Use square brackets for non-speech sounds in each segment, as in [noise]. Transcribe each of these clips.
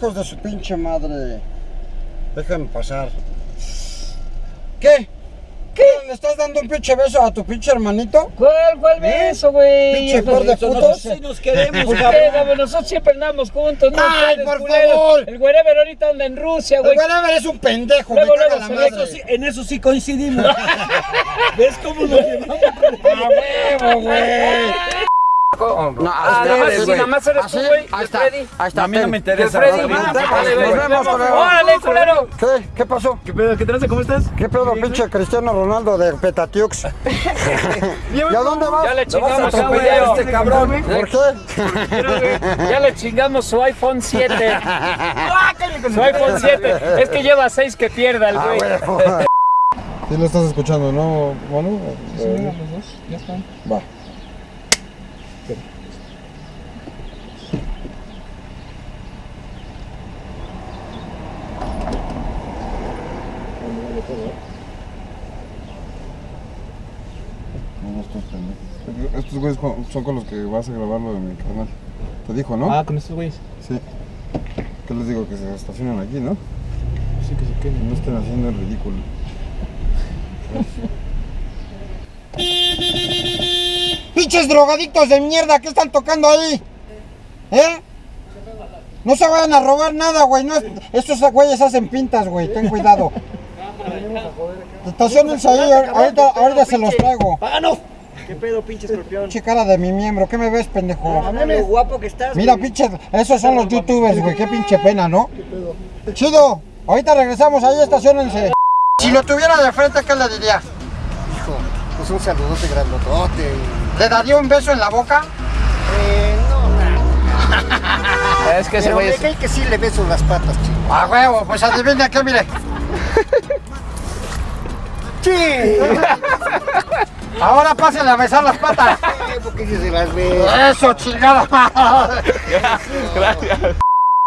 Venga. ¡Órale, hijos de su pinche madre! Déjenme pasar. ¿Qué? ¿Qué? ¿Le estás dando un pinche beso a tu pinche hermanito? ¿Cuál, cuál beso, güey? Pinche par de putos. sé. Sí nos queremos, ¿Por qué, cabrón. Nosotros siempre andamos juntos, ¿no? Ay, ustedes, por culeros. favor. El wherever ahorita anda en Rusia, El güey. whatever es un pendejo, Luego, luego la madre. ve Eso sí, en eso sí coincidimos. [laughs] ¿Ves cómo nos llevamos? ¡A huevo, güey! No, Ah, así nada más, eres, sí, güey. nada más eres Así, tú, güey, Ahí está, Freddy. ahí está. A mí no me interesa. Freddy, Nos vemos, culero. ¡Órale, culero! ¿Qué? ¿Qué pasó? ¿Qué pedo? ¿Qué tranza? ¿Cómo estás? ¿Qué pedo, pinche Cristiano Ronaldo de Petatiux? [laughs] ¿Y a dónde vas? Ya le chingamos a su atropellar video. este cabrón. ¿Por qué? Ya le chingamos su iPhone 7. [laughs] Su iPhone 7. Es que lleva 6 que pierda el Ah, güey. [laughs] Sí lo estás escuchando, ¿no, Manu? Sí, mira, los dos, ya están. Va. No, estos pendejos. Estos güeyes son con los que vas a grabar lo de mi canal. Te dijo, ¿no? Ah, con estos güeyes. Sí. ¿Qué les digo? Que se estacionan aquí, ¿no? Sí, que se Que queden. no estén haciendo el ridículo. ¡Pinches drogadictos de mierda! ¿Qué están tocando ahí? ¿Eh? No se vayan a robar nada, güey. No, es- estos güeyes hacen pintas, güey. Ten cuidado. Estacionense ahí. Ahorita, ahorita se los traigo. ¡Páganos! ¿Qué pedo, pinche escorpión? Pinche cara de mi miembro. ¿Qué me ves, pendejo? Lo guapo que estás. Mira, pinche, esos son los youtubers, güey, qué pinche pena, ¿no? Chido, ahorita regresamos, ahí estacionense. Si lo tuviera de frente, ¿qué le diría? Hijo, pues un saludote grandotote. ¿Le daría un beso en la boca? Eh, no, [laughs] Es que ese güey me es... cae que sí le beso las patas, chico. A huevo, pues adivina qué, mire. [laughs] ¡Sí! Ahora pásenle a besar las patas. porque si se las ve. Eso, chingada.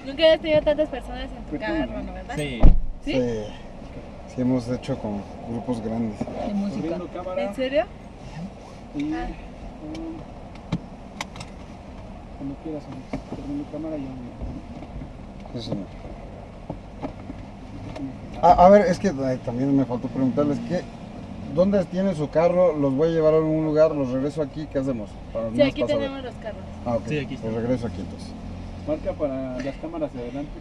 Nunca habías tenido tantas personas en tu carro, ¿no? ¿Verdad? Sí. ¿Sí? Sí, sí hemos hecho con grupos grandes. De música. ¿En serio? Ah, Cuando quieras. Termino cámara y ya. Sí, señor. Ah, a ver, es que ay, también me faltó preguntarles que ¿dónde tiene su carro? Los voy a llevar a algún lugar, los regreso aquí, ¿qué hacemos? Para Sí, aquí tenemos los carros. Ah, ok. Sí, aquí está. Pues regreso aquí entonces. Marca para las cámaras de adelante.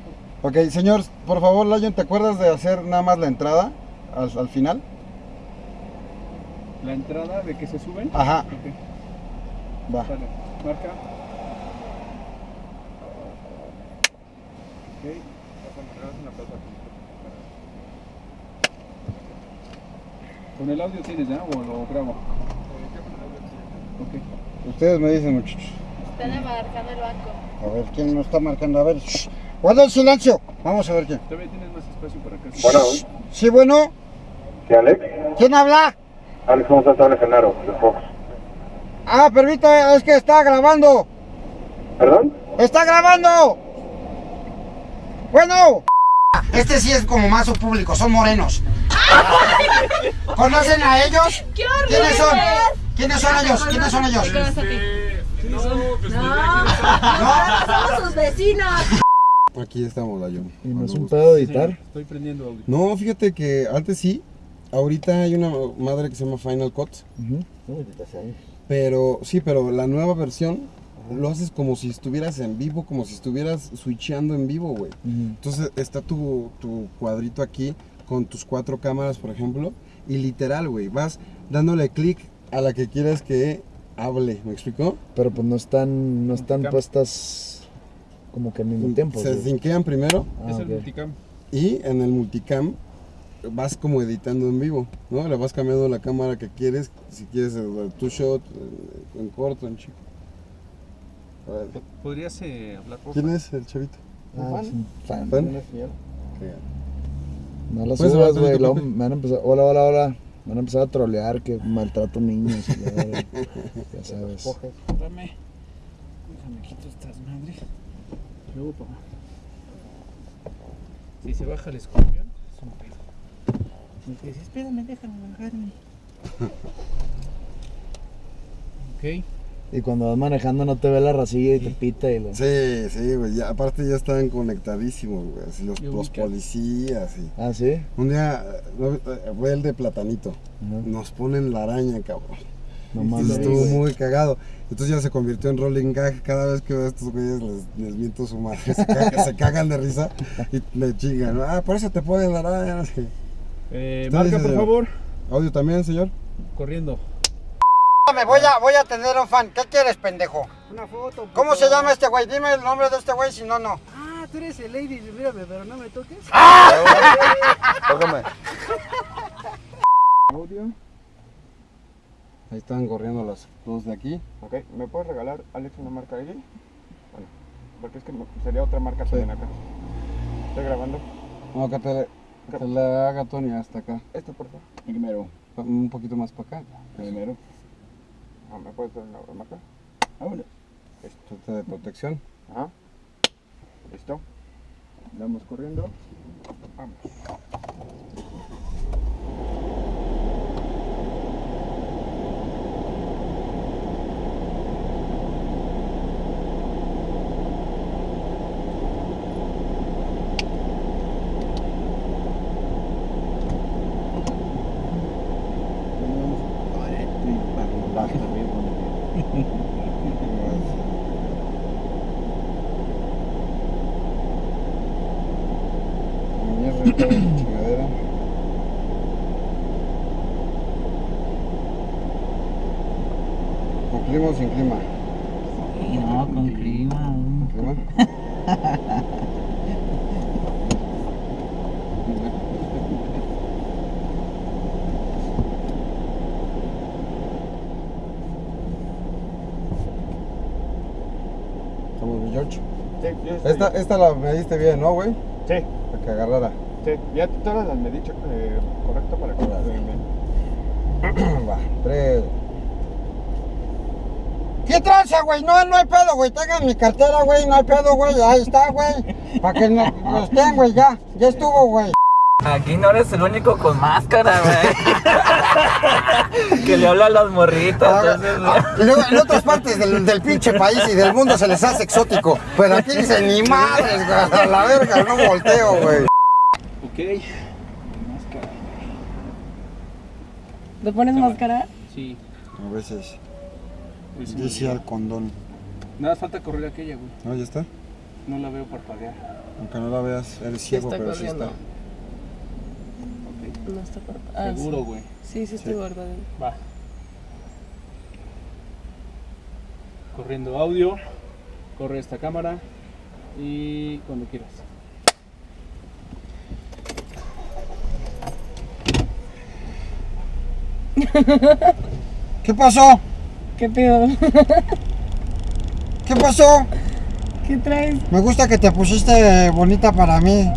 por favor. Ok, señor, por favor, Lion, ¿te acuerdas de hacer nada más la entrada al, al final? La entrada de que se suben. Ajá, Ok, va. sale. Marca. Ok. Con el audio tienes, ¿ya? ¿O lo grabo? Ok. Ustedes me dicen, muchachos. Están abarcando el banco. A ver, ¿quién nos está marcando? A ver, shh, guarda el silencio. Vamos a ver quién. Todavía tienes más espacio para acá. Bueno, Sí, bueno, ¿sí, Alex? ¿quién habla? Alex, ¿cómo estás? Habla Genaro, de Fox. Ah, permítame, es que está grabando. ¿Perdón? ¡Está grabando! Bueno. Este sí es como más su público, son morenos. ¿Conocen a ellos? ¡Qué horror! ¿Quiénes son? ¿Quiénes son ellos? ¿Quiénes son ellos? ¿Qué vas a ti? No, somos sus vecinos. Aquí estamos, Lion. ¿Y no es un pedo de editar? Estoy prendiendo audio. No, fíjate que antes sí. Ahorita hay una madre que se llama Final Cut. Pero sí, pero la nueva versión lo haces como si estuvieras en vivo, como si estuvieras switcheando en vivo, güey. Entonces está tu, tu cuadrito aquí con tus cuatro cámaras, por ejemplo, y literal, güey, vas dándole clic a la que quieras que hable, ¿me explicó? Pero pues no están, no están puestas como que al mismo tiempo. Se sinquean primero Ah, es el multicam. y en el multicam vas como editando en vivo, ¿no? Le vas cambiando la cámara que quieres, si quieres el two shot, eh, en corto, en chico. ¿Podrías eh, hablar por ¿Quién es el chavito? Ah, es un fan. ¿Fan? No las Puedes subas, güey. luego. Me van a empezar, hola, hola, hola. Me van a empezar a trolear que maltrato niños. y la verga. [laughs] ya sabes. Espérame. Déjame quito estas madres. Luego, papá. Si se baja el escorpión, es un pedo. Y te dice, espérame, déjame bajarme. [laughs] ok. Y cuando vas manejando no te ve la racilla y te pita y lo... Sí, sí, güey. ya- aparte ya estaban conectadísimos, güey. Así los, los policías y. Ah, ¿sí? Un día eh, no, fue el de Platanito. Nos ponen la araña, cabrón. No Y mames. estuvo muy cagado. Entonces ya se convirtió en rolling gag. Cada vez que veo a estos güeyes les, les miento su madre. Se, caga- [laughs] se cagan de risa y me chingan. Ah, por eso te ponen la araña. Eh, marca, dice, por señor. favor. Audio también, señor. Corriendo. Me voy a, voy a tener un fan. ¿Qué quieres, pendejo? Una foto. ¿Cómo se llama este güey? Dime el nombre de este güey, si no, no. Ah, tú eres el lady. Mírame, pero no me toques. [laughs] Tócame. Audio. Ahí están corriendo las dos de aquí. Ok, ¿me puedes regalar, Alex, una marca ahí? Bueno, porque es que sería otra marca también acá. Estoy grabando. No, que te, que te la haga Tony hasta acá. Este, por favor. Primero. Un poquito más para acá. Primero. ¿Me puedes dar una marca? Ahora. Esto de protección. Ajá. ¿Listo? Vamos corriendo. Vamos. ¿Con clima o sin clima? No, con clima. ¿Con clima? ¿Estamos bien, George? Sí, ya estoy. Esta, esta la mediste bien, ¿no, güey? Sí, Para que agarrara. Sí. Ya todas las me he dicho eh, correcto para que bien. [clears throat] Va, tres. ¿Qué tranza, güey? No, no hay pedo, güey. Tengan mi cartera, güey. No hay pedo, güey. Ahí está, güey. Para que no, no estén, güey. Ya, ya estuvo, güey. Aquí no eres el único con máscara, güey. [laughs] que le habla a las morritas. entonces. Y luego en otras partes del, del pinche país y del mundo se les hace exótico. Pero aquí dicen ni madres, güey. A la verga, no volteo, güey. Ok. Máscara. ¿Te pones máscara? Sí. A veces. Pues sí. Decía el condón. Nada falta correr aquella, güey. ¿No? ¿Ya está? No la veo parpadear. Aunque no la veas, eres ciego, está pero sí está. No está por... Ah, Seguro, güey. sí, sí, estoy guardando. Va. Corriendo audio. Corre esta cámara. Y cuando quieras. ¿Qué pasó? ¿Qué pedo? ¿Qué pasó? ¿Qué traes? Me gusta que te pusiste bonita para mí.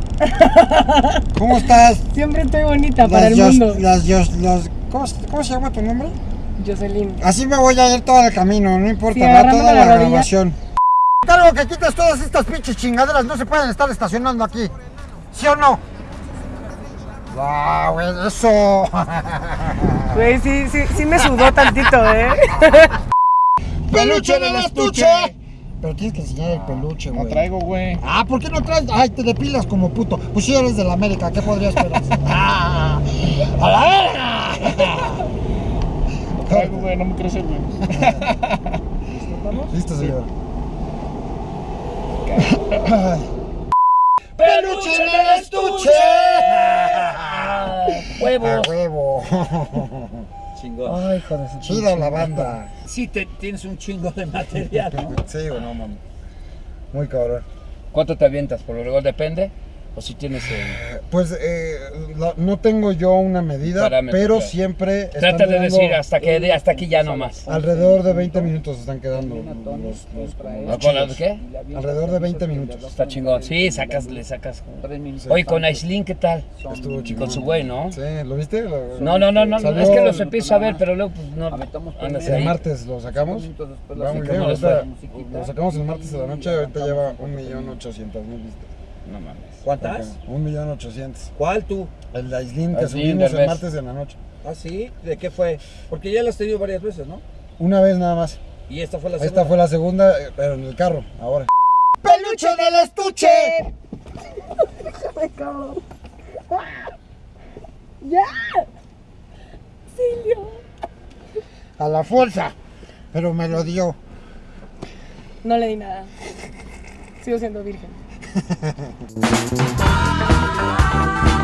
¿Cómo estás? Siempre estoy bonita para el mundo. Yos- las Yos- los- ¿cómo, se- cómo se llama tu nombre? Jocelyn. Así me voy a ir todo el camino, no importa, Sí, va toda la la, grabación. Cargo que quites todas estas pinches chingaderas, no se pueden estar estacionando aquí. ¿Sí o no? Ah, güey, eso. [laughs] Güey, sí, sí, sí me sudó tantito, ¿eh? [laughs] ¡Peluche en el estuche! Pero tienes que enseñar el peluche, güey. No traigo, güey. Ah, ¿por qué no traes? Ay, te depilas como puto. Pues si eres de la América, ¿qué podrías esperar? [laughs] ¡Ah! ¡A la verga! No traigo, güey. No me crece, güey. Listo, señor. ¡Peluche en el estuche! Huevos. [laughs] ¡A huevo! [laughs] Chingón. Ay, hijo de Chida la banda. Sí, te, tienes un chingo de material, ¿no? Sí, güey, no mames. Muy cabrón. ¿Cuánto te avientas? Por lo regular depende. O si tienes el... Pues eh, la- no tengo yo una medida, Parámetro, pero claro. siempre. Trata de decir hasta que de- hasta aquí ya no más. Alrededor de 20 minutos están quedando los, los- ¿No con las qué? Alrededor de 20 minutos. Está chingón. Sí, sacas, le sacas. Oye, con Aislinn, ¿qué tal? Estuvo chingón. Con su güey, ¿no? Sí, ¿lo viste? Lo- No, no, no, no, Salió es que los empiezo a ver, pero luego pues no andas El ahí. martes lo sacamos. Va muy bien. ¿Cómo les ahorita Lo sacamos el martes de la noche. Ahorita lleva 1.800.000 vistas. No mames. ¿Cuántas? 1.800.000. ¿Cuál tú? El Aislinn que Aislinn, subimos el martes en la noche. ¿Ah, sí? ¿De qué fue? Porque ya lo has tenido varias veces, ¿no? Una vez nada más. Y esta fue la Esta segunda. fue la segunda, pero en el carro, ahora. ¡Peluche del estuche! [laughs] ¡Ya! Silvio. A la fuerza. Pero me lo dio. No le di nada. Sigo siendo virgen. ハハハハ。